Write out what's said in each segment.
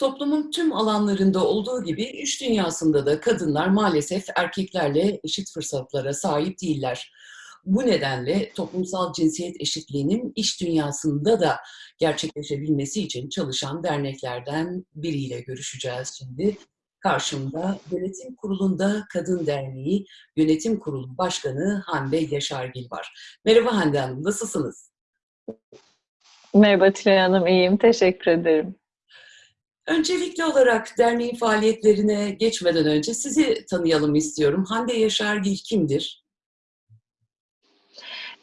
Toplumun tüm alanlarında olduğu gibi iş dünyasında da kadınlar maalesef erkeklerle eşit fırsatlara sahip değiller. Bu nedenle toplumsal cinsiyet eşitliğinin iş dünyasında da gerçekleşebilmesi için çalışan derneklerden biriyle görüşeceğiz şimdi. Karşımda Yönetim Kurulu'nda Kadın Derneği Yönetim Kurulu Başkanı Hande Yaşargil var. Merhaba Hande Hanım, nasılsınız? Merhaba Tülay Hanım, iyiyim. Teşekkür ederim. Öncelikli olarak derneğin faaliyetlerine geçmeden önce sizi tanıyalım istiyorum. Hande Yaşargil kimdir?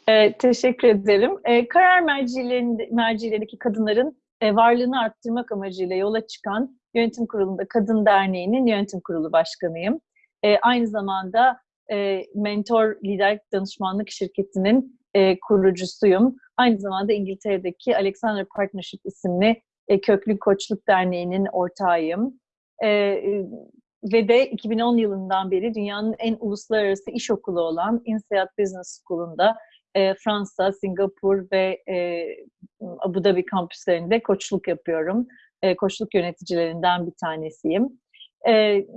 Ee, teşekkür ederim. Ee, karar mercilerinde, mercilerindeki kadınların e, varlığını arttırmak amacıyla yola çıkan Yönetim Kurulu'nda Kadın Derneği'nin Yönetim Kurulu Başkanıyım. E, aynı zamanda e, Mentor Lider Danışmanlık Şirketi'nin e, kurucusuyum. Aynı zamanda İngiltere'deki Alexander Partnership isimli e, Köklü Koçluk Derneği'nin ortağıyım. E, e ve de 2010 yılından beri dünyanın en uluslararası iş okulu olan INSEAD Business School'unda Fransa, Singapur ve Abu Dhabi kampüslerinde koçluk yapıyorum. Koçluk yöneticilerinden bir tanesiyim.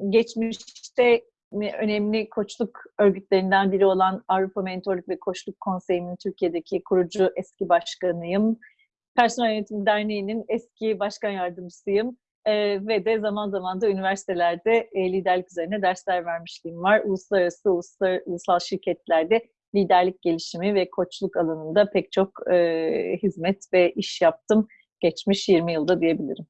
Geçmişte önemli koçluk örgütlerinden biri olan Avrupa Mentorluk ve Koçluk Konseyi'nin Türkiye'deki kurucu eski başkanıyım. Personel Yönetim Derneği'nin eski başkan yardımcısıyım. E, ve de zaman zaman da üniversitelerde e, liderlik üzerine dersler vermişliğim var. Uluslararası, uluslar, ulusal şirketlerde liderlik gelişimi ve koçluk alanında pek çok e, hizmet ve iş yaptım geçmiş 20 yılda diyebilirim.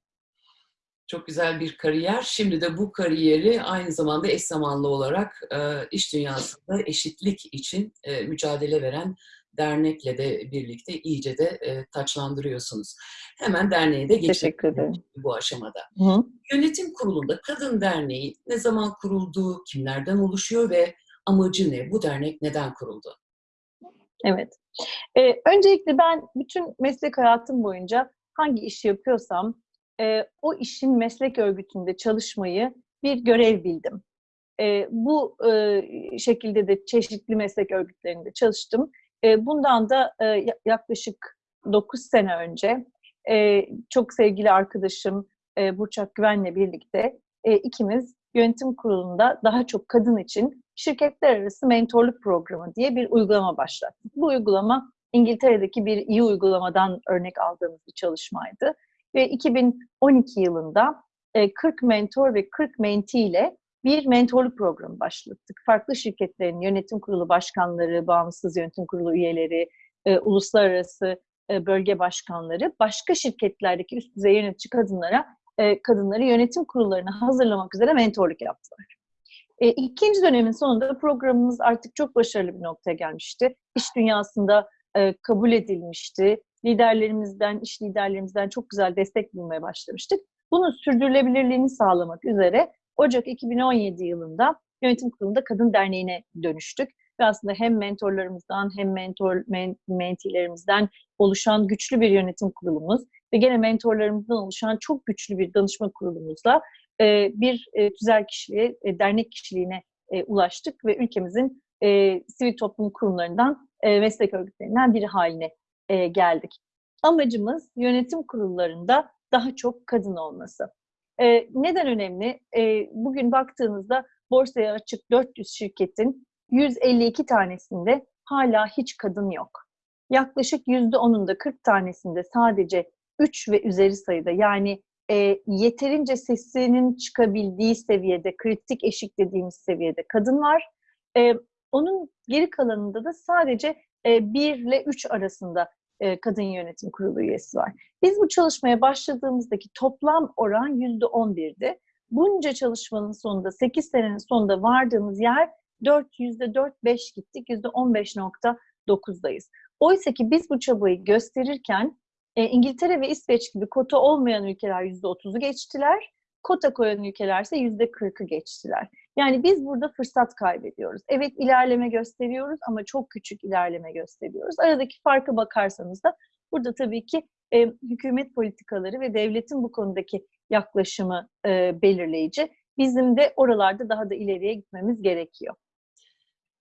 Çok güzel bir kariyer. Şimdi de bu kariyeri aynı zamanda eş zamanlı olarak e, iş dünyasında eşitlik için e, mücadele veren dernekle de birlikte iyice de e, taçlandırıyorsunuz. Hemen derneğe de geçelim bu aşamada. Hı. Yönetim kurulunda Kadın Derneği ne zaman kuruldu, kimlerden oluşuyor ve amacı ne? Bu dernek neden kuruldu? Evet. Ee, öncelikle ben bütün meslek hayatım boyunca hangi işi yapıyorsam e, o işin meslek örgütünde çalışmayı bir görev bildim. E, bu e, şekilde de çeşitli meslek örgütlerinde çalıştım. E, bundan da e, yaklaşık 9 sene önce e, çok sevgili arkadaşım e, Burçak Güven'le birlikte ikimiz yönetim kurulunda daha çok kadın için şirketler arası mentorluk programı diye bir uygulama başlattık. Bu uygulama İngiltere'deki bir iyi uygulamadan örnek aldığımız bir çalışmaydı. Ve 2012 yılında 40 mentor ve 40 menti ile bir mentorluk programı başlattık. Farklı şirketlerin yönetim kurulu başkanları, bağımsız yönetim kurulu üyeleri, uluslararası bölge başkanları başka şirketlerdeki üst düzey yönetici kadınlara kadınları yönetim kurullarına hazırlamak üzere mentorluk yaptılar. E, ikinci dönemin sonunda programımız artık çok başarılı bir noktaya gelmişti. İş dünyasında e, kabul edilmişti. Liderlerimizden, iş liderlerimizden çok güzel destek bulmaya başlamıştık. Bunun sürdürülebilirliğini sağlamak üzere Ocak 2017 yılında Yönetim Kurulu'nda Kadın Derneği'ne dönüştük. Ve aslında hem mentorlarımızdan hem mentor men, mentilerimizden oluşan güçlü bir yönetim kurulumuz ve gene mentorlarımızdan oluşan çok güçlü bir danışma kurulumuzla e, bir e, tüzel kişiliğe, e, dernek kişiliğine ulaştık ve ülkemizin sivil toplum kurumlarından, meslek örgütlerinden biri haline geldik. Amacımız yönetim kurullarında daha çok kadın olması. Neden önemli? bugün baktığınızda borsaya açık 400 şirketin 152 tanesinde hala hiç kadın yok. Yaklaşık %10'unda 40 tanesinde sadece 3 ve üzeri sayıda yani e, yeterince sesinin çıkabildiği seviyede, kritik eşik dediğimiz seviyede kadın var. E, onun geri kalanında da sadece e, 1 ile 3 arasında e, kadın yönetim kurulu üyesi var. Biz bu çalışmaya başladığımızdaki toplam oran yüzde 11'di. Bunca çalışmanın sonunda, 8 senenin sonunda vardığımız yer 4, yüzde 4-5 gittik, yüzde 15.9'dayız. Oysa ki biz bu çabayı gösterirken e, İngiltere ve İsveç gibi kota olmayan ülkeler yüzde otuzu geçtiler. Kota koyan ülkeler ise yüzde kırkı geçtiler. Yani biz burada fırsat kaybediyoruz. Evet ilerleme gösteriyoruz ama çok küçük ilerleme gösteriyoruz. Aradaki farka bakarsanız da burada tabii ki e, hükümet politikaları ve devletin bu konudaki yaklaşımı e, belirleyici. Bizim de oralarda daha da ileriye gitmemiz gerekiyor.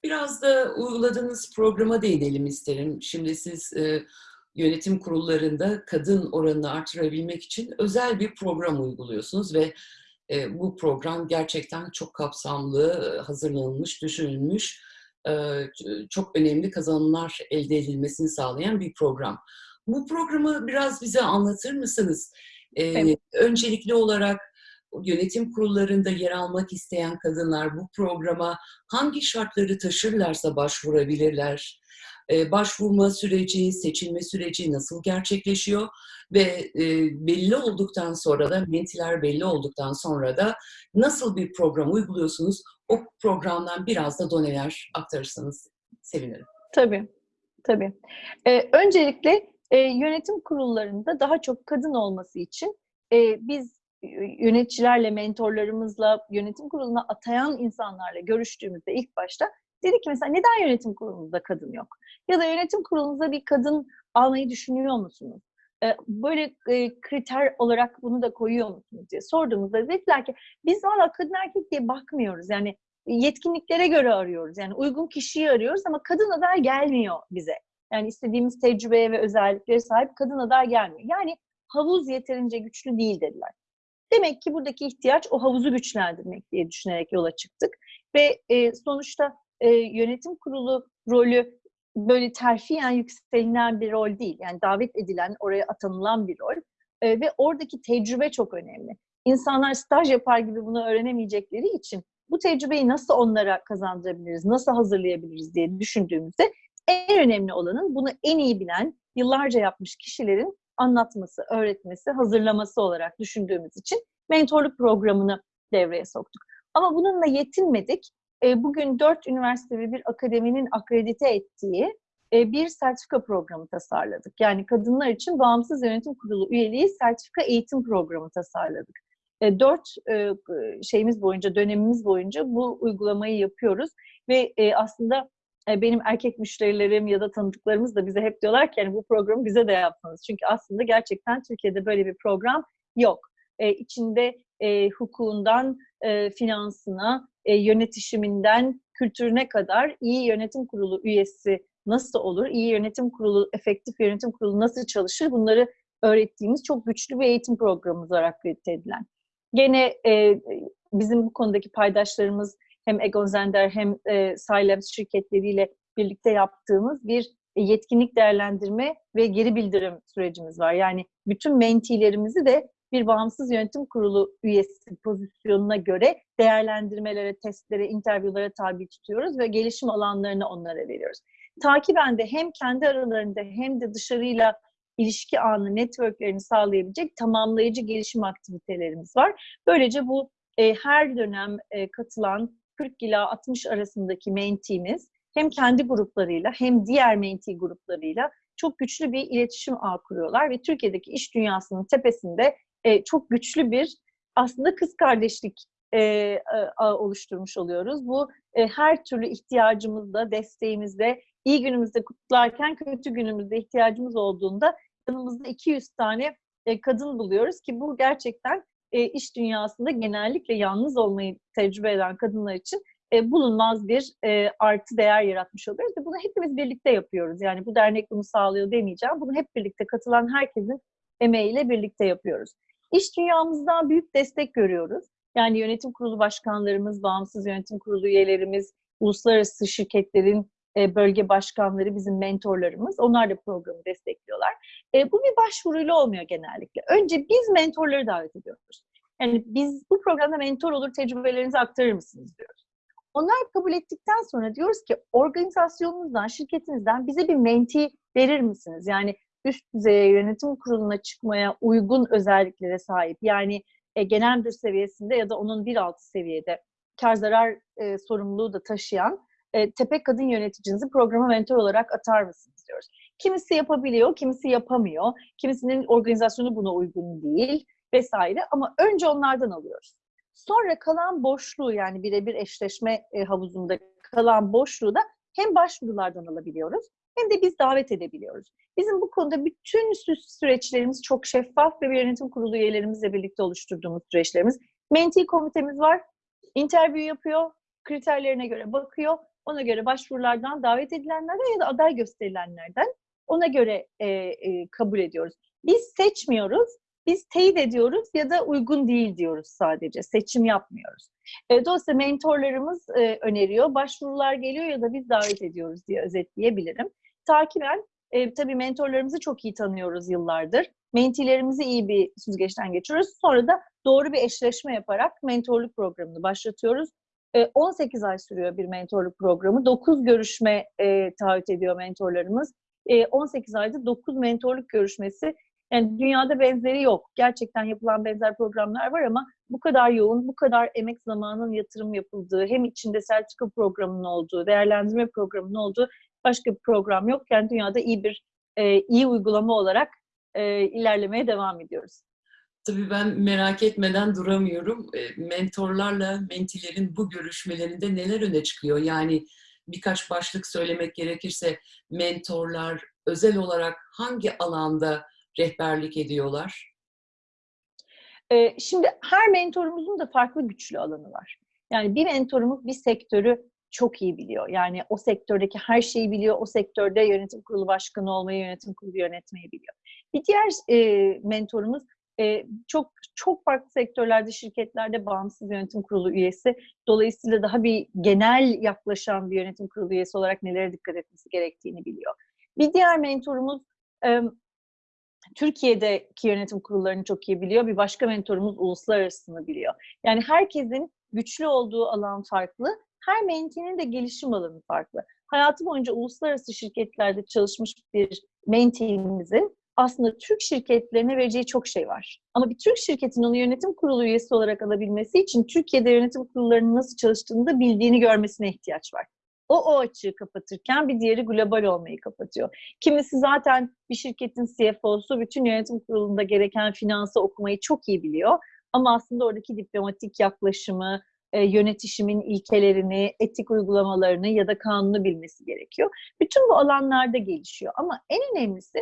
Biraz da uyguladığınız programa değinelim isterim. Şimdi siz e, yönetim kurullarında kadın oranını artırabilmek için özel bir program uyguluyorsunuz ve e, bu program gerçekten çok kapsamlı, hazırlanılmış, düşünülmüş, e, çok önemli kazanımlar elde edilmesini sağlayan bir program. Bu programı biraz bize anlatır mısınız? E, Evet. Öncelikli olarak yönetim kurullarında yer almak isteyen kadınlar bu programa hangi şartları taşırlarsa başvurabilirler? Ee, başvurma süreci, seçilme süreci nasıl gerçekleşiyor? Ve e, belli olduktan sonra da, mentiler belli olduktan sonra da nasıl bir program uyguluyorsunuz? O programdan biraz da doneler aktarırsanız sevinirim. Tabii, tabii. Ee, öncelikle e, yönetim kurullarında daha çok kadın olması için e, biz yöneticilerle, mentorlarımızla, yönetim kuruluna atayan insanlarla görüştüğümüzde ilk başta dedik ki mesela neden yönetim kurulunuzda kadın yok? Ya da yönetim kurulunuza bir kadın almayı düşünüyor musunuz? Ee, böyle e, kriter olarak bunu da koyuyor musunuz diye sorduğumuzda dediler ki biz valla kadın erkek diye bakmıyoruz. Yani yetkinliklere göre arıyoruz. Yani uygun kişiyi arıyoruz ama kadın aday gelmiyor bize. Yani istediğimiz tecrübeye ve özelliklere sahip kadın aday gelmiyor. Yani havuz yeterince güçlü değil dediler. Demek ki buradaki ihtiyaç o havuzu güçlendirmek diye düşünerek yola çıktık. Ve e, sonuçta e, yönetim kurulu rolü böyle terfiyen yükselilen bir rol değil. Yani davet edilen, oraya atanılan bir rol. E, ve oradaki tecrübe çok önemli. İnsanlar staj yapar gibi bunu öğrenemeyecekleri için bu tecrübeyi nasıl onlara kazandırabiliriz, nasıl hazırlayabiliriz diye düşündüğümüzde en önemli olanın bunu en iyi bilen, yıllarca yapmış kişilerin anlatması, öğretmesi, hazırlaması olarak düşündüğümüz için mentorluk programını devreye soktuk. Ama bununla yetinmedik. E, bugün dört üniversite ve bir akademinin akredite ettiği e, bir sertifika programı tasarladık. Yani kadınlar için bağımsız yönetim kurulu üyeliği sertifika eğitim programı tasarladık. E, dört şeyimiz boyunca, dönemimiz boyunca bu uygulamayı yapıyoruz ve aslında benim erkek müşterilerim ya da tanıdıklarımız da bize hep diyorlar ki yani bu programı bize de yapmanız. Çünkü aslında gerçekten Türkiye'de böyle bir program yok. E, içinde e, hukukundan finansına, e, yönetişiminden kültürüne kadar iyi yönetim kurulu üyesi nasıl olur, iyi yönetim kurulu, efektif yönetim kurulu nasıl çalışır bunları öğrettiğimiz çok güçlü bir eğitim programımız var akredite edilen. Gene e, bizim bu konudaki paydaşlarımız hem Egon Zender hem e, Silabs şirketleriyle birlikte yaptığımız bir yetkinlik değerlendirme ve geri bildirim sürecimiz var. Yani bütün mentilerimizi de bir bağımsız yönetim kurulu üyesi pozisyonuna göre değerlendirmelere, testlere, interviewlara tabi tutuyoruz ve gelişim alanlarını onlara veriyoruz. Takiben de hem kendi aralarında hem de dışarıyla ilişki anı, networklerini sağlayabilecek tamamlayıcı gelişim aktivitelerimiz var. Böylece bu e, her dönem e, katılan 40 ila 60 arasındaki menteemiz hem kendi gruplarıyla hem diğer mentee gruplarıyla çok güçlü bir iletişim ağı kuruyorlar ve Türkiye'deki iş dünyasının tepesinde e, çok güçlü bir aslında kız kardeşlik e, ağı oluşturmuş oluyoruz. Bu e, her türlü ihtiyacımızda, desteğimizde, iyi günümüzde kutlarken kötü günümüzde ihtiyacımız olduğunda yanımızda 200 tane e, kadın buluyoruz ki bu gerçekten e, iş dünyasında genellikle yalnız olmayı tecrübe eden kadınlar için e, bulunmaz bir e, artı değer yaratmış oluyoruz bunu hepimiz birlikte yapıyoruz. Yani bu dernek bunu sağlıyor demeyeceğim. Bunu hep birlikte katılan herkesin emeğiyle birlikte yapıyoruz. İş dünyamızdan büyük destek görüyoruz. Yani yönetim kurulu başkanlarımız, bağımsız yönetim kurulu üyelerimiz, uluslararası şirketlerin e, bölge başkanları bizim mentorlarımız. Onlar da programı destekliyorlar. E, bu bir başvuruyla olmuyor genellikle. Önce biz mentorları davet ediyoruz. Yani biz bu programda mentor olur, tecrübelerinizi aktarır mısınız diyoruz. Onlar kabul ettikten sonra diyoruz ki organizasyonunuzdan, şirketinizden bize bir menti verir misiniz? Yani üst düzeye yönetim kuruluna çıkmaya uygun özelliklere sahip. Yani e, genel müdür seviyesinde ya da onun bir altı seviyede kar zarar e, sorumluluğu da taşıyan e, tepe kadın yöneticinizi programa mentor olarak atar mısınız diyoruz. Kimisi yapabiliyor, kimisi yapamıyor. Kimisinin organizasyonu buna uygun değil vesaire ama önce onlardan alıyoruz. Sonra kalan boşluğu yani birebir eşleşme e, havuzunda kalan boşluğu da hem başvurulardan alabiliyoruz hem de biz davet edebiliyoruz. Bizim bu konuda bütün süreçlerimiz çok şeffaf ve bir yönetim kurulu üyelerimizle birlikte oluşturduğumuz süreçlerimiz. Menti komitemiz var, interview yapıyor, kriterlerine göre bakıyor ona göre başvurulardan davet edilenlerden ya da aday gösterilenlerden ona göre e, e, kabul ediyoruz. Biz seçmiyoruz, biz teyit ediyoruz ya da uygun değil diyoruz sadece. Seçim yapmıyoruz. E, dolayısıyla mentorlarımız e, öneriyor, başvurular geliyor ya da biz davet ediyoruz diye özetleyebilirim. Takiben e, tabii mentorlarımızı çok iyi tanıyoruz yıllardır. Mentilerimizi iyi bir süzgeçten geçiyoruz. Sonra da doğru bir eşleşme yaparak mentorluk programını başlatıyoruz. 18 ay sürüyor bir mentorluk programı. 9 görüşme e, taahhüt ediyor mentorlarımız. 18 ayda 9 mentorluk görüşmesi. Yani dünyada benzeri yok. Gerçekten yapılan benzer programlar var ama bu kadar yoğun, bu kadar emek zamanının yatırım yapıldığı, hem içinde sertifika programının olduğu, değerlendirme programının olduğu başka bir program yok. Yani dünyada iyi bir e, iyi uygulama olarak e, ilerlemeye devam ediyoruz. Tabii ben merak etmeden duramıyorum. E, mentorlarla mentilerin bu görüşmelerinde neler öne çıkıyor? Yani birkaç başlık söylemek gerekirse mentorlar özel olarak hangi alanda rehberlik ediyorlar? E, şimdi her mentorumuzun da farklı güçlü alanı var. Yani bir mentorumuz bir sektörü çok iyi biliyor. Yani o sektördeki her şeyi biliyor. O sektörde yönetim kurulu başkanı olmayı, yönetim kurulu yönetmeyi biliyor. Bir diğer e, mentorumuz e, çok çok farklı sektörlerde, şirketlerde bağımsız yönetim kurulu üyesi. Dolayısıyla daha bir genel yaklaşan bir yönetim kurulu üyesi olarak nelere dikkat etmesi gerektiğini biliyor. Bir diğer mentorumuz e, Türkiye'deki yönetim kurullarını çok iyi biliyor. Bir başka mentorumuz uluslararasını biliyor. Yani herkesin güçlü olduğu alan farklı. Her mentinin de gelişim alanı farklı. Hayatı boyunca uluslararası şirketlerde çalışmış bir mentimizin aslında Türk şirketlerine vereceği çok şey var. Ama bir Türk şirketin onu yönetim kurulu üyesi olarak alabilmesi için Türkiye'de yönetim kurullarının nasıl çalıştığını da bildiğini görmesine ihtiyaç var. O o açığı kapatırken bir diğeri global olmayı kapatıyor. Kimisi zaten bir şirketin CFO'su bütün yönetim kurulunda gereken finansı okumayı çok iyi biliyor. Ama aslında oradaki diplomatik yaklaşımı, e, yönetişimin ilkelerini, etik uygulamalarını ya da kanunu bilmesi gerekiyor. Bütün bu alanlarda gelişiyor. Ama en önemlisi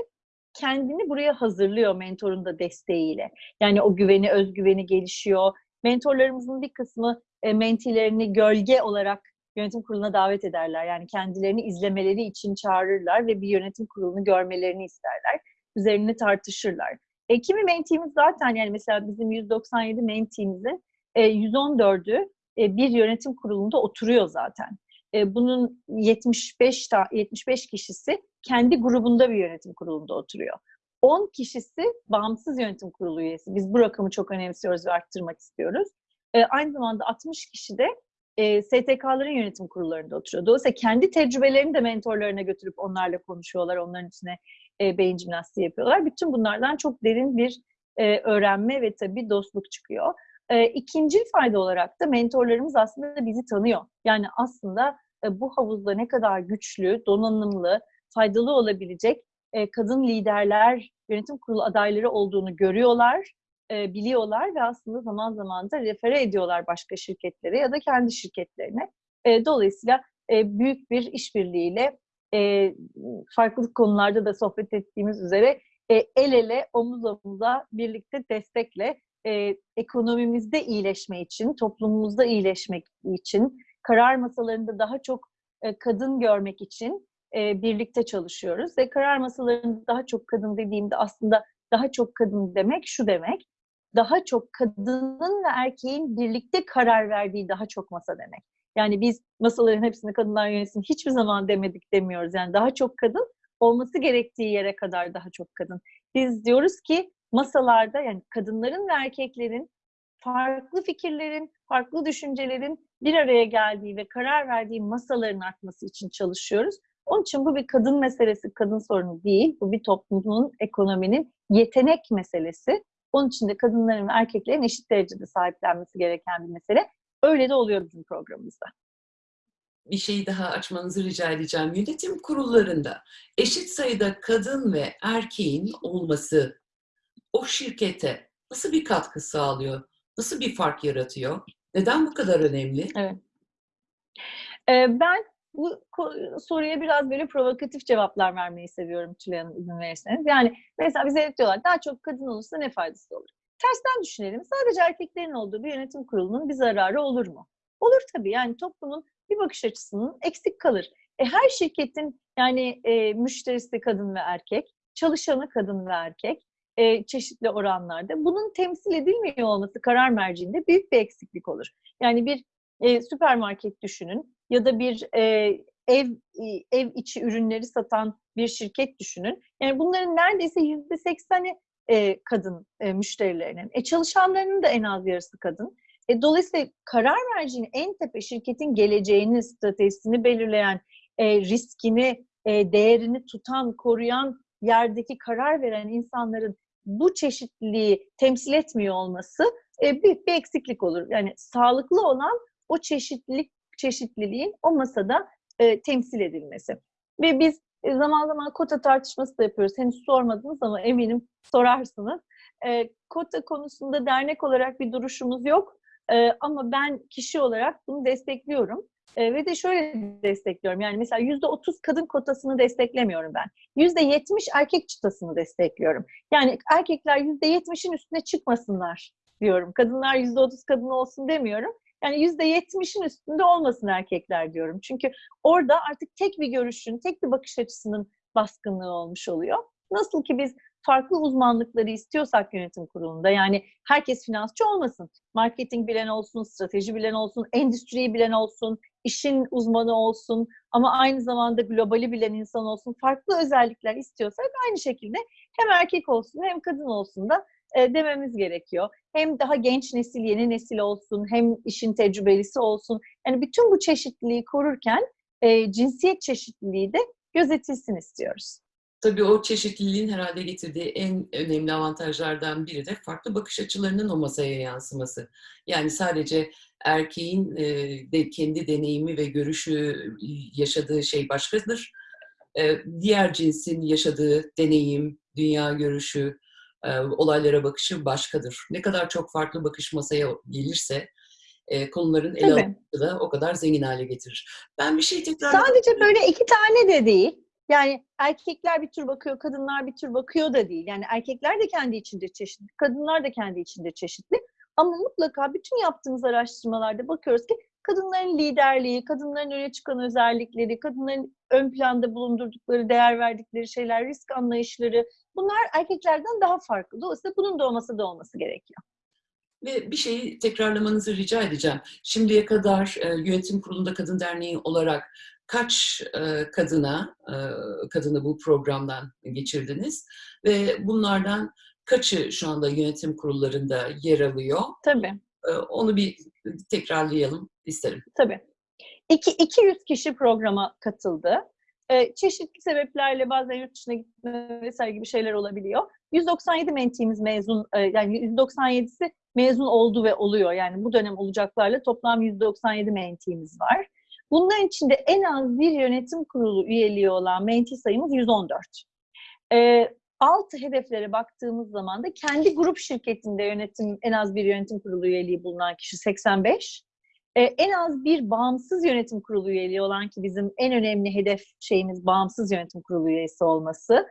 kendini buraya hazırlıyor mentorun da desteğiyle. Yani o güveni, özgüveni gelişiyor. Mentorlarımızın bir kısmı e, mentilerini gölge olarak yönetim kuruluna davet ederler. Yani kendilerini izlemeleri için çağırırlar ve bir yönetim kurulunu görmelerini isterler. Üzerine tartışırlar. E, kimi mentimiz zaten yani mesela bizim 197 mentimizin e, 114'ü e, bir yönetim kurulunda oturuyor zaten. E, bunun 75 ta, 75 kişisi kendi grubunda bir yönetim kurulunda oturuyor. 10 kişisi bağımsız yönetim kurulu üyesi. Biz bu rakamı çok önemsiyoruz ve arttırmak istiyoruz. E, aynı zamanda 60 kişi de e, STK'ların yönetim kurullarında oturuyor. Dolayısıyla kendi tecrübelerini de mentorlarına götürüp onlarla konuşuyorlar. Onların içine e, beyin jimnastiği yapıyorlar. Bütün bunlardan çok derin bir e, öğrenme ve tabii dostluk çıkıyor. E, ikinci fayda olarak da mentorlarımız aslında bizi tanıyor. Yani aslında e, bu havuzda ne kadar güçlü, donanımlı, faydalı olabilecek e, kadın liderler, yönetim kurulu adayları olduğunu görüyorlar, e, biliyorlar ve aslında zaman zaman da refere ediyorlar başka şirketlere ya da kendi şirketlerine. E, dolayısıyla e, büyük bir işbirliğiyle farklı konularda da sohbet ettiğimiz üzere el ele, omuz omuza, birlikte destekle ekonomimizde iyileşme için, toplumumuzda iyileşmek için, karar masalarında daha çok kadın görmek için birlikte çalışıyoruz. Ve karar masalarında daha çok kadın dediğimde aslında daha çok kadın demek şu demek, daha çok kadının ve erkeğin birlikte karar verdiği daha çok masa demek. Yani biz masaların hepsini kadınlar yönetsin hiçbir zaman demedik demiyoruz. Yani daha çok kadın olması gerektiği yere kadar daha çok kadın. Biz diyoruz ki masalarda yani kadınların ve erkeklerin farklı fikirlerin, farklı düşüncelerin bir araya geldiği ve karar verdiği masaların artması için çalışıyoruz. Onun için bu bir kadın meselesi, kadın sorunu değil. Bu bir toplumun, ekonominin yetenek meselesi. Onun için de kadınların ve erkeklerin eşit derecede sahiplenmesi gereken bir mesele. Öyle de oluyor bizim programımızda. Bir şeyi daha açmanızı rica edeceğim. Yönetim kurullarında eşit sayıda kadın ve erkeğin olması o şirkete nasıl bir katkı sağlıyor? Nasıl bir fark yaratıyor? Neden bu kadar önemli? Evet. Ee, ben bu soruya biraz böyle provokatif cevaplar vermeyi seviyorum Tülay Hanım izin verirseniz. Yani mesela bize diyorlar daha çok kadın olursa ne faydası olur? Tersten düşünelim. Sadece erkeklerin olduğu bir yönetim kurulunun bir zararı olur mu? Olur tabii. Yani toplumun bir bakış açısının eksik kalır. E, her şirketin Yani e, müşterisi kadın ve erkek, çalışanı kadın ve erkek e, çeşitli oranlarda. Bunun temsil edilmiyor olması karar merciinde büyük bir eksiklik olur. Yani bir e, süpermarket düşünün ya da bir e, ev ev içi ürünleri satan bir şirket düşünün. Yani bunların neredeyse yüzde sekseni e, kadın e, müşterilerinin. E, çalışanlarının da en az yarısı kadın. E, dolayısıyla karar mercinin en tepe şirketin geleceğini, stratejisini belirleyen, e, riskini, e, değerini tutan, koruyan yerdeki karar veren insanların bu çeşitliliği temsil etmiyor olması e, büyük bir eksiklik olur. Yani sağlıklı olan o çeşitlilik çeşitliliğin o masada e, temsil edilmesi. Ve biz e, zaman zaman kota tartışması da yapıyoruz. Henüz sormadınız ama eminim sorarsınız. E, kota konusunda dernek olarak bir duruşumuz yok. E, ama ben kişi olarak bunu destekliyorum. E, ve de şöyle destekliyorum. Yani mesela yüzde otuz kadın kotasını desteklemiyorum ben. Yüzde yetmiş erkek çıtasını destekliyorum. Yani erkekler yüzde yetmişin üstüne çıkmasınlar diyorum. Kadınlar yüzde otuz kadın olsun demiyorum. Yani yüzde yetmişin üstünde olmasın erkekler diyorum. Çünkü orada artık tek bir görüşün, tek bir bakış açısının baskınlığı olmuş oluyor. Nasıl ki biz farklı uzmanlıkları istiyorsak yönetim kurulunda yani herkes finansçı olmasın. Marketing bilen olsun, strateji bilen olsun, endüstriyi bilen olsun, işin uzmanı olsun ama aynı zamanda globali bilen insan olsun. Farklı özellikler istiyorsak aynı şekilde hem erkek olsun hem kadın olsun da e, dememiz gerekiyor. Hem daha genç nesil, yeni nesil olsun, hem işin tecrübelisi olsun. Yani bütün bu çeşitliliği korurken e, cinsiyet çeşitliliği de gözetilsin istiyoruz. Tabii o çeşitliliğin herhalde getirdiği en önemli avantajlardan biri de farklı bakış açılarının o masaya yansıması. Yani sadece erkeğin e, de kendi deneyimi ve görüşü yaşadığı şey başkadır. E, diğer cinsin yaşadığı deneyim, dünya görüşü, e, olaylara bakışı başkadır. Ne kadar çok farklı bakış masaya gelirse e, konuların ele alınması da o kadar zengin hale getirir. Ben bir şey tekrar... Sadece böyle iki tane de değil. Yani erkekler bir tür bakıyor, kadınlar bir tür bakıyor da değil. Yani erkekler de kendi içinde çeşitli, kadınlar da kendi içinde çeşitli. Ama mutlaka bütün yaptığımız araştırmalarda bakıyoruz ki kadınların liderliği, kadınların öne çıkan özellikleri, kadınların ön planda bulundurdukları, değer verdikleri şeyler, risk anlayışları bunlar erkeklerden daha farklı. Dolayısıyla bunun da olması da olması gerekiyor. Ve bir şeyi tekrarlamanızı rica edeceğim. Şimdiye kadar e, yönetim kurulunda kadın derneği olarak kaç e, kadına e, kadını bu programdan geçirdiniz ve bunlardan kaçı şu anda yönetim kurullarında yer alıyor? Tabii. E, onu bir tekrarlayalım isterim. Tabii. İki, 200 kişi programa katıldı. E, çeşitli sebeplerle bazen yurt dışına gitme vesaire gibi şeyler olabiliyor. 197 mentimiz mezun, e, yani 197'si mezun oldu ve oluyor. Yani bu dönem olacaklarla toplam 197 mentimiz var. Bunların içinde en az bir yönetim kurulu üyeliği olan menti sayımız 114. E, alt hedeflere baktığımız zaman da kendi grup şirketinde yönetim en az bir yönetim kurulu üyeliği bulunan kişi 85. Ee, en az bir bağımsız yönetim kurulu üyeliği olan ki bizim en önemli hedef şeyimiz bağımsız yönetim kurulu üyesi olması.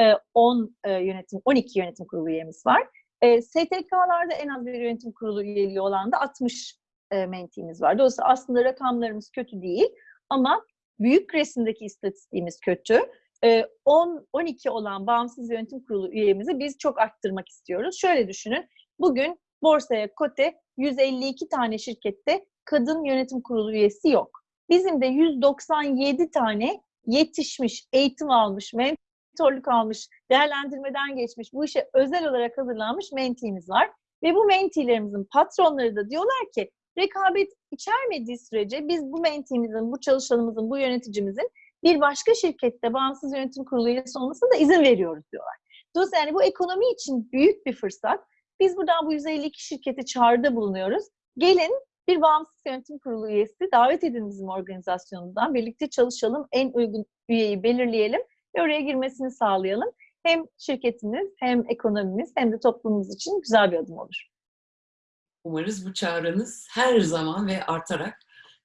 Ee, 10 e, yönetim 12 yönetim kurulu üyemiz var. Ee, STK'larda en az bir yönetim kurulu üyeliği olan da 60 e, mentimiz var. Dolayısıyla aslında rakamlarımız kötü değil ama büyük resimdeki istatistiğimiz kötü. 10-12 olan bağımsız yönetim kurulu üyemizi biz çok arttırmak istiyoruz. Şöyle düşünün, bugün borsaya kote 152 tane şirkette kadın yönetim kurulu üyesi yok. Bizim de 197 tane yetişmiş, eğitim almış, mentorluk almış, değerlendirmeden geçmiş, bu işe özel olarak hazırlanmış mentimiz var. Ve bu mentilerimizin patronları da diyorlar ki rekabet içermediği sürece biz bu mentimizin, bu çalışanımızın, bu yöneticimizin bir başka şirkette bağımsız yönetim kurulu üyesi olmasına da izin veriyoruz diyorlar. Dolayısıyla yani bu ekonomi için büyük bir fırsat. Biz buradan bu 152 şirketi çağrıda bulunuyoruz. Gelin bir bağımsız yönetim kurulu üyesi davet edin bizim organizasyonumuzdan. Birlikte çalışalım, en uygun üyeyi belirleyelim ve oraya girmesini sağlayalım. Hem şirketimiz, hem ekonomimiz, hem de toplumumuz için güzel bir adım olur. Umarız bu çağrınız her zaman ve artarak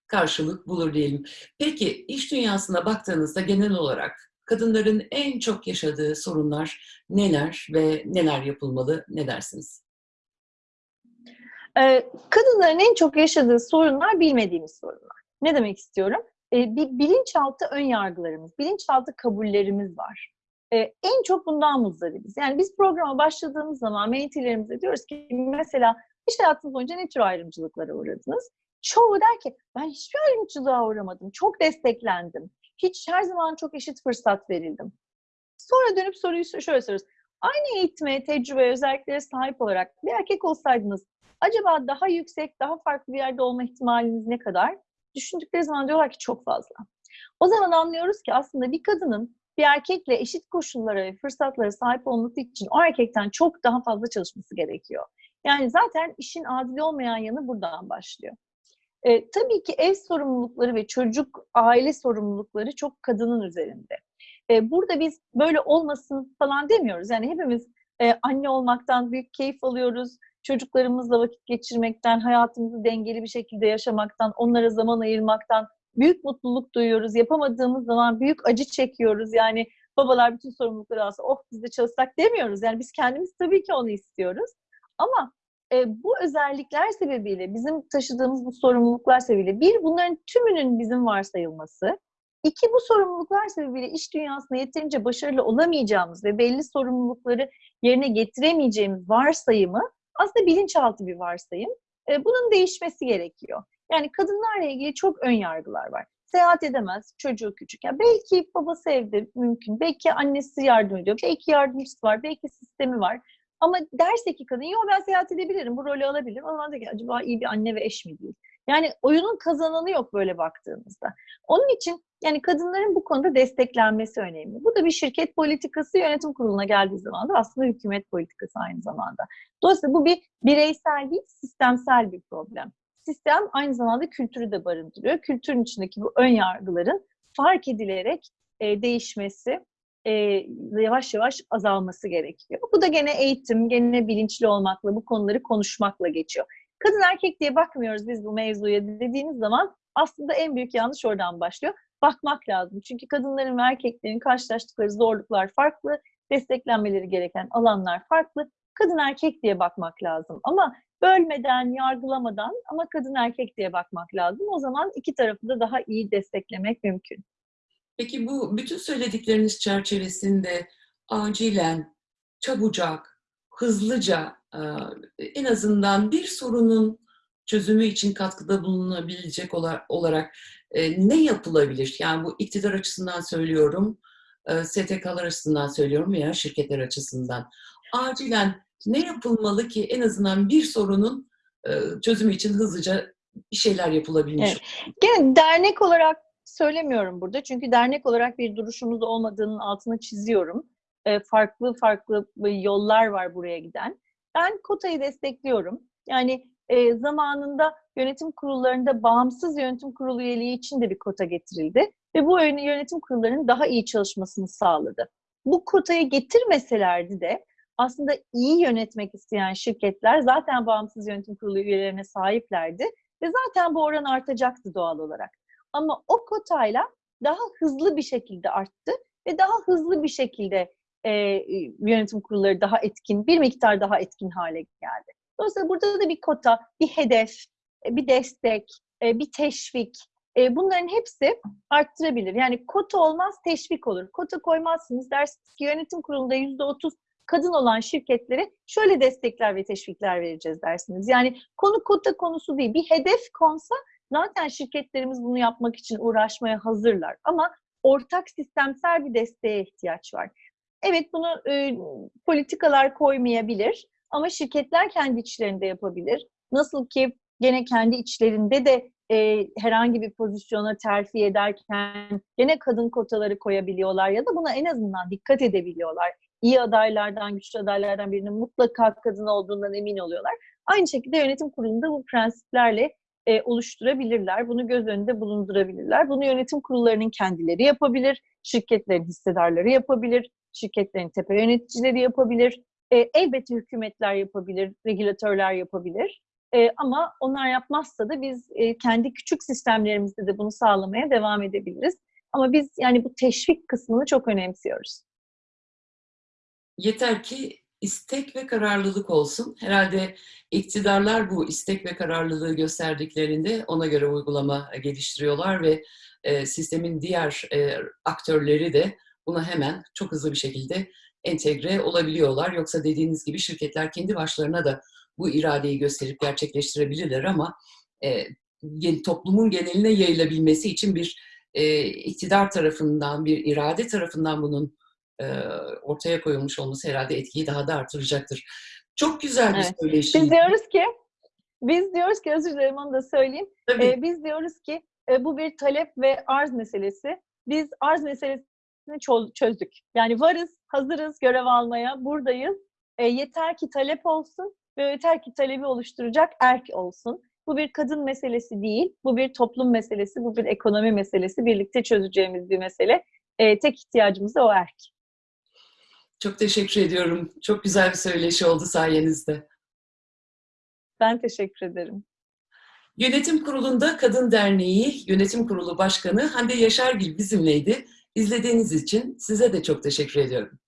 karşılık bulur diyelim. Peki iş dünyasına baktığınızda genel olarak kadınların en çok yaşadığı sorunlar neler ve neler yapılmalı ne dersiniz? Ee, kadınların en çok yaşadığı sorunlar bilmediğimiz sorunlar. Ne demek istiyorum? e, bir bilinçaltı ön yargılarımız, bilinçaltı kabullerimiz var. E, en çok bundan muzdaribiz. Yani biz programa başladığımız zaman menteelerimize diyoruz ki mesela iş hayatınız boyunca ne tür ayrımcılıklara uğradınız? Çoğu der ki ben hiçbir ayrımcılığa uğramadım, çok desteklendim. Hiç her zaman çok eşit fırsat verildim. Sonra dönüp soruyu şöyle soruyoruz. Aynı eğitime, tecrübe, özelliklere sahip olarak bir erkek olsaydınız acaba daha yüksek, daha farklı bir yerde olma ihtimaliniz ne kadar? Düşündükleri zaman diyorlar ki çok fazla. O zaman anlıyoruz ki aslında bir kadının bir erkekle eşit koşullara ve fırsatlara sahip olması için o erkekten çok daha fazla çalışması gerekiyor. Yani zaten işin adil olmayan yanı buradan başlıyor. E, tabii ki ev sorumlulukları ve çocuk, aile sorumlulukları çok kadının üzerinde. E, burada biz böyle olmasın falan demiyoruz. Yani hepimiz e, anne olmaktan büyük keyif alıyoruz. Çocuklarımızla vakit geçirmekten, hayatımızı dengeli bir şekilde yaşamaktan, onlara zaman ayırmaktan büyük mutluluk duyuyoruz. Yapamadığımız zaman büyük acı çekiyoruz. Yani babalar bütün sorumlulukları alsa oh biz de çalışsak demiyoruz. Yani biz kendimiz tabii ki onu istiyoruz. Ama e, bu özellikler sebebiyle, bizim taşıdığımız bu sorumluluklar sebebiyle bir, bunların tümünün bizim varsayılması. İki, bu sorumluluklar sebebiyle iş dünyasında yeterince başarılı olamayacağımız ve belli sorumlulukları yerine getiremeyeceğimiz varsayımı aslında bilinçaltı bir varsayım. E, bunun değişmesi gerekiyor. Yani kadınlarla ilgili çok ön yargılar var. Seyahat edemez, çocuğu küçük. Yani belki babası evde mümkün, belki annesi yardım ediyor, belki yardımcısı var, belki sistemi var. Ama derse ki kadın, yok ben seyahat edebilirim, bu rolü alabilirim. O zaman da ki acaba iyi bir anne ve eş mi değil? Yani oyunun kazananı yok böyle baktığımızda. Onun için yani kadınların bu konuda desteklenmesi önemli. Bu da bir şirket politikası yönetim kuruluna geldiği zaman da aslında hükümet politikası aynı zamanda. Dolayısıyla bu bir bireysel değil, sistemsel bir problem. Sistem aynı zamanda kültürü de barındırıyor. Kültürün içindeki bu ön yargıların fark edilerek e, değişmesi, e, yavaş yavaş azalması gerekiyor. Bu da gene eğitim, gene bilinçli olmakla, bu konuları konuşmakla geçiyor. Kadın erkek diye bakmıyoruz biz bu mevzuya dediğiniz zaman aslında en büyük yanlış oradan başlıyor. Bakmak lazım. Çünkü kadınların ve erkeklerin karşılaştıkları zorluklar farklı, desteklenmeleri gereken alanlar farklı. Kadın erkek diye bakmak lazım. Ama bölmeden, yargılamadan ama kadın erkek diye bakmak lazım. O zaman iki tarafı da daha iyi desteklemek mümkün. Peki bu bütün söyledikleriniz çerçevesinde acilen, çabucak, hızlıca en azından bir sorunun çözümü için katkıda bulunabilecek olarak ne yapılabilir? Yani bu iktidar açısından söylüyorum, STK'lar açısından söylüyorum veya şirketler açısından. Acilen ne yapılmalı ki en azından bir sorunun çözümü için hızlıca bir şeyler yapılabilmiş? Evet. Gene dernek olarak söylemiyorum burada. Çünkü dernek olarak bir duruşumuz olmadığının altını çiziyorum. Farklı farklı yollar var buraya giden. Ben kotayı destekliyorum. Yani e, zamanında yönetim kurullarında bağımsız yönetim kurulu üyeliği için de bir kota getirildi. Ve bu yönetim kurullarının daha iyi çalışmasını sağladı. Bu kotayı getirmeselerdi de aslında iyi yönetmek isteyen şirketler zaten bağımsız yönetim kurulu üyelerine sahiplerdi. Ve zaten bu oran artacaktı doğal olarak. Ama o kotayla daha hızlı bir şekilde arttı ve daha hızlı bir şekilde e, yönetim kurulları daha etkin, bir miktar daha etkin hale geldi. Dolayısıyla burada da bir kota, bir hedef, bir destek, bir teşvik, bunların hepsi arttırabilir. Yani kota olmaz, teşvik olur. Kota koymazsınız dersiniz ki yönetim kurulunda yüzde otuz kadın olan şirketlere şöyle destekler ve teşvikler vereceğiz dersiniz. Yani konu kota konusu değil. Bir hedef konsa zaten şirketlerimiz bunu yapmak için uğraşmaya hazırlar. Ama ortak sistemsel bir desteğe ihtiyaç var. Evet bunu e, politikalar koymayabilir ama şirketler kendi içlerinde yapabilir. Nasıl ki gene kendi içlerinde de e, herhangi bir pozisyona terfi ederken gene kadın kotaları koyabiliyorlar ya da buna en azından dikkat edebiliyorlar. İyi adaylardan, güçlü adaylardan birinin mutlaka kadın olduğundan emin oluyorlar. Aynı şekilde yönetim kurulunda bu prensiplerle e, oluşturabilirler. Bunu göz önünde bulundurabilirler. Bunu yönetim kurullarının kendileri yapabilir, şirketlerin hissedarları yapabilir, şirketlerin tepe yöneticileri yapabilir. E, elbette hükümetler yapabilir, regülatörler yapabilir. E, ama onlar yapmazsa da biz e, kendi küçük sistemlerimizde de bunu sağlamaya devam edebiliriz. Ama biz yani bu teşvik kısmını çok önemsiyoruz. Yeter ki istek ve kararlılık olsun. Herhalde iktidarlar bu istek ve kararlılığı gösterdiklerinde ona göre uygulama geliştiriyorlar ve e, sistemin diğer e, aktörleri de buna hemen çok hızlı bir şekilde entegre olabiliyorlar. Yoksa dediğiniz gibi şirketler kendi başlarına da bu iradeyi gösterip gerçekleştirebilirler ama e, toplumun geneline yayılabilmesi için bir e, iktidar tarafından, bir irade tarafından bunun ortaya koyulmuş olması herhalde etkiyi daha da artıracaktır. Çok güzel bir Evet. söyleşi. Biz diyoruz ki, biz diyoruz ki, özür dilerim onu da söyleyeyim. Tabii. Ee, biz diyoruz ki e, bu bir talep ve arz meselesi. Biz arz meselesini çözdük. Yani varız, hazırız görev almaya, buradayız. E, yeter ki talep olsun ve yeter ki talebi oluşturacak erk olsun. Bu bir kadın meselesi değil, bu bir toplum meselesi, bu bir ekonomi meselesi. Birlikte çözeceğimiz bir mesele. E, tek ihtiyacımız da o erk. Çok teşekkür ediyorum. Çok güzel bir söyleşi oldu sayenizde. Ben teşekkür ederim. Yönetim Kurulu'nda Kadın Derneği Yönetim Kurulu Başkanı Hande Yaşargil bizimleydi. İzlediğiniz için size de çok teşekkür ediyorum.